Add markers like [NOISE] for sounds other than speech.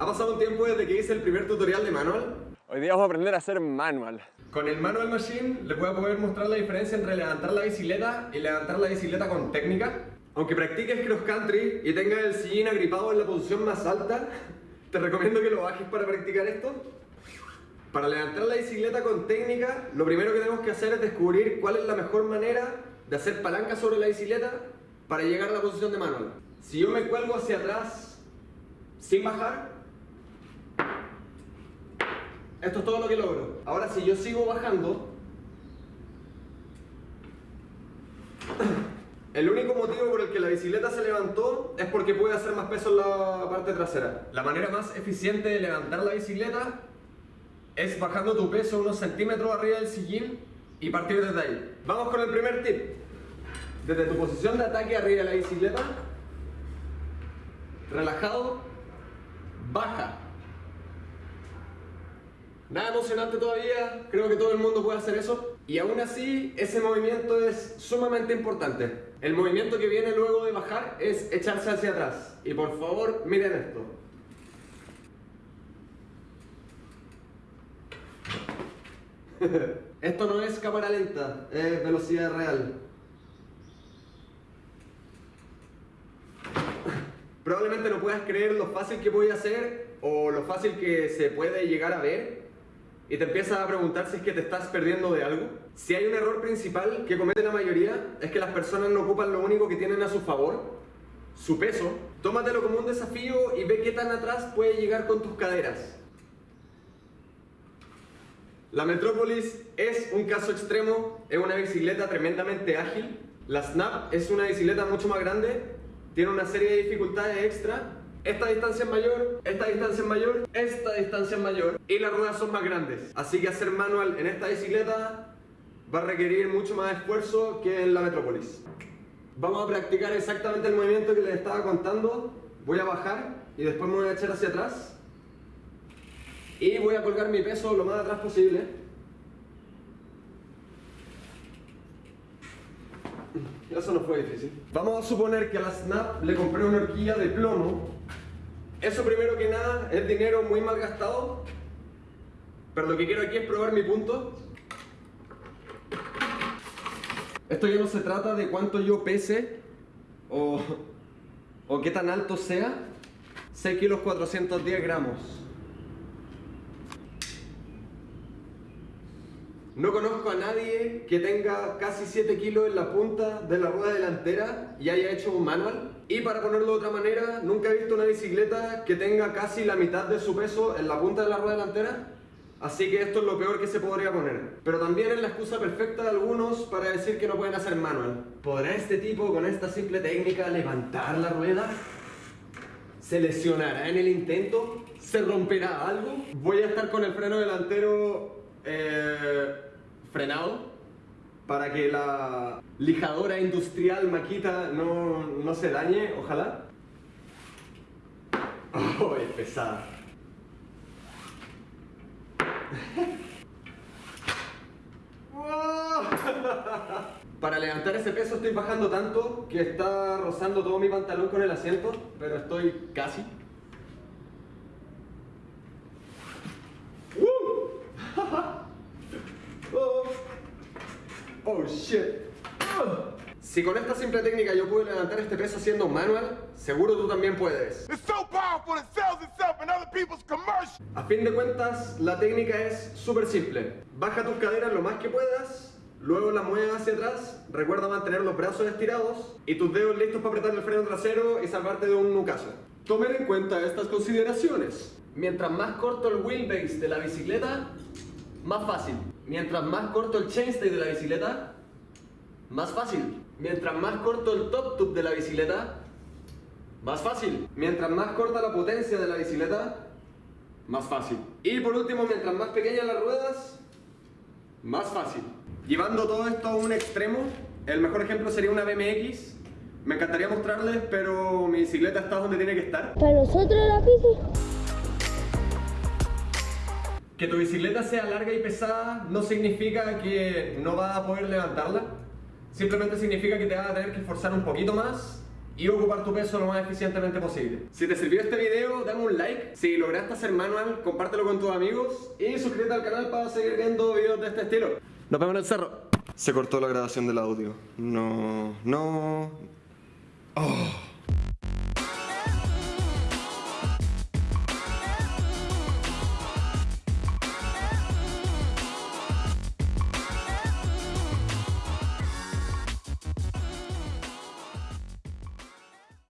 Ha pasado un tiempo desde que hice el primer tutorial de manual. Hoy día vamos a aprender a hacer manual. Con el Manual Machine les voy a poder mostrar la diferencia entre levantar la bicicleta y levantar la bicicleta con técnica. Aunque practiques cross country y tengas el sillín agripado en la posición más alta, [LAUGHS] te recomiendo que lo bajes para practicar esto. Para levantar la bicicleta con técnica, lo primero que tenemos que hacer es descubrir cuál es la mejor manera de hacer palanca sobre la bicicleta para llegar a la posición de manual. Si yo me cuelgo hacia atrás sin bajar, esto es todo lo que logro. Ahora si yo sigo bajando, el único motivo por el que la bicicleta se levantó es porque puede hacer más peso en la parte trasera. La manera más eficiente de levantar la bicicleta es bajando tu peso unos centímetros arriba del sillín y partir desde ahí. Vamos con el primer tip. Desde tu posición de ataque arriba de la bicicleta, relajado, baja. Nada emocionante todavía, creo que todo el mundo puede hacer eso. Y aún así, ese movimiento es sumamente importante. El movimiento que viene luego de bajar es echarse hacia atrás. Y por favor, miren esto. [LAUGHS] esto no es cámara lenta, es velocidad real. Probablemente no puedas creer lo fácil que voy a hacer o lo fácil que se puede llegar a ver y te empiezas a preguntar si es que te estás perdiendo de algo. Si hay un error principal que comete la mayoría es que las personas no ocupan lo único que tienen a su favor, su peso. Tómatelo como un desafío y ve qué tan atrás puede llegar con tus caderas. La Metrópolis es un caso extremo, es una bicicleta tremendamente ágil. La Snap es una bicicleta mucho más grande, tiene una serie de dificultades extra esta distancia es mayor, esta distancia es mayor, esta distancia es mayor y las ruedas son más grandes. Así que hacer manual en esta bicicleta va a requerir mucho más esfuerzo que en la Metropolis. Vamos a practicar exactamente el movimiento que les estaba contando. Voy a bajar y después me voy a echar hacia atrás. Y voy a colgar mi peso lo más atrás posible. Eso no fue difícil. Vamos a suponer que a la Snap le compré una horquilla de plomo. Eso primero que nada es dinero muy mal gastado. Pero lo que quiero aquí es probar mi punto. Esto ya no se trata de cuánto yo pese o, o qué tan alto sea. 6 kilos 410 gramos. No conozco a nadie que tenga casi 7 kilos en la punta de la rueda delantera y haya hecho un manual. Y para ponerlo de otra manera, nunca he visto una bicicleta que tenga casi la mitad de su peso en la punta de la rueda delantera. Así que esto es lo peor que se podría poner. Pero también es la excusa perfecta de algunos para decir que no pueden hacer manual. ¿Podrá este tipo con esta simple técnica levantar la rueda? ¿Se lesionará en el intento? ¿Se romperá algo? Voy a estar con el freno delantero... Eh frenado para que la lijadora industrial maquita no, no se dañe, ojalá. [LAUGHS] Oh, es pesada. [LAUGHS] Para levantar ese peso estoy bajando tanto que está rozando todo mi pantalón con el asiento, pero estoy casi. Oh shit. Si con esta simple técnica yo pude levantar este peso haciendo manual, seguro tú también puedes. A fin de cuentas, la técnica es súper simple. Baja tus caderas lo más que puedas, luego la mueves hacia atrás, recuerda mantener los brazos estirados y tus dedos listos para apretar el freno trasero y salvarte de un nucazo. Tomen en cuenta estas consideraciones. Mientras más corto el wheelbase de la bicicleta, más fácil. Mientras más corto el chainstay de la bicicleta, más fácil. Mientras más corto el top tube de la bicicleta, más fácil. Mientras más corta la potencia de la bicicleta, más fácil. Y por último, mientras más pequeñas las ruedas, más fácil. Llevando todo esto a un extremo, el mejor ejemplo sería una BMX. Me encantaría mostrarles, pero mi bicicleta está donde tiene que estar. Para nosotros la bici que tu bicicleta sea larga y pesada no significa que no vas a poder levantarla. Simplemente significa que te vas a tener que esforzar un poquito más y ocupar tu peso lo más eficientemente posible. Si te sirvió este video, dame un like. Si lograste hacer manual, compártelo con tus amigos y suscríbete al canal para seguir viendo videos de este estilo. Nos vemos en el cerro. Se cortó la grabación del audio. No, no. Oh.